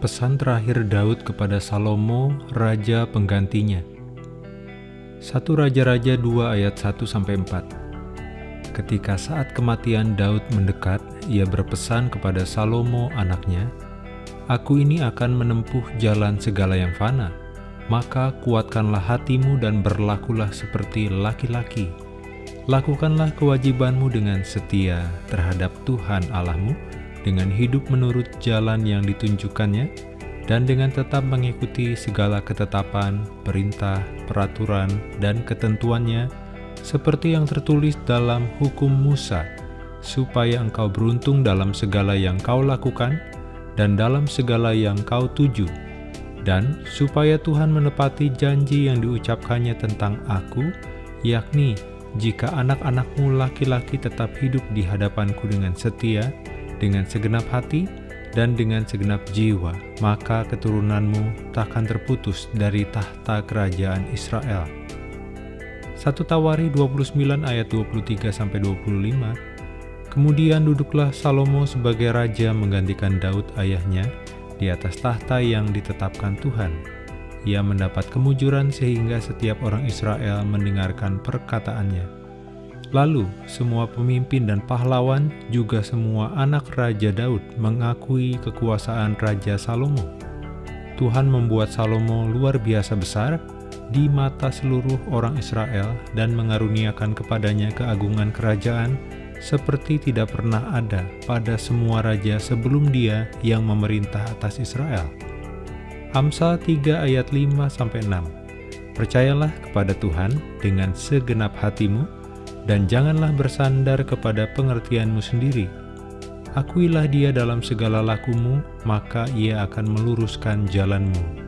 Pesan terakhir Daud kepada Salomo, raja penggantinya. 1 Raja-Raja 2 ayat 1-4 Ketika saat kematian Daud mendekat, ia berpesan kepada Salomo anaknya, Aku ini akan menempuh jalan segala yang fana, maka kuatkanlah hatimu dan berlakulah seperti laki-laki. Lakukanlah kewajibanmu dengan setia terhadap Tuhan Allahmu, dengan hidup menurut jalan yang ditunjukkannya, dan dengan tetap mengikuti segala ketetapan, perintah, peraturan, dan ketentuannya, seperti yang tertulis dalam hukum Musa, supaya engkau beruntung dalam segala yang kau lakukan, dan dalam segala yang kau tuju, dan supaya Tuhan menepati janji yang diucapkannya tentang aku, yakni jika anak-anakmu laki-laki tetap hidup di hadapanku dengan setia, dengan segenap hati dan dengan segenap jiwa, maka keturunanmu takkan terputus dari tahta kerajaan Israel. 1 Tawari 29 ayat 23-25 Kemudian duduklah Salomo sebagai raja menggantikan Daud ayahnya di atas tahta yang ditetapkan Tuhan. Ia mendapat kemujuran sehingga setiap orang Israel mendengarkan perkataannya. Lalu, semua pemimpin dan pahlawan, juga semua anak Raja Daud mengakui kekuasaan Raja Salomo. Tuhan membuat Salomo luar biasa besar di mata seluruh orang Israel dan mengaruniakan kepadanya keagungan kerajaan seperti tidak pernah ada pada semua raja sebelum dia yang memerintah atas Israel. Amsal 3 ayat 5-6 Percayalah kepada Tuhan dengan segenap hatimu, dan janganlah bersandar kepada pengertianmu sendiri. Akuilah dia dalam segala lakumu, maka ia akan meluruskan jalanmu.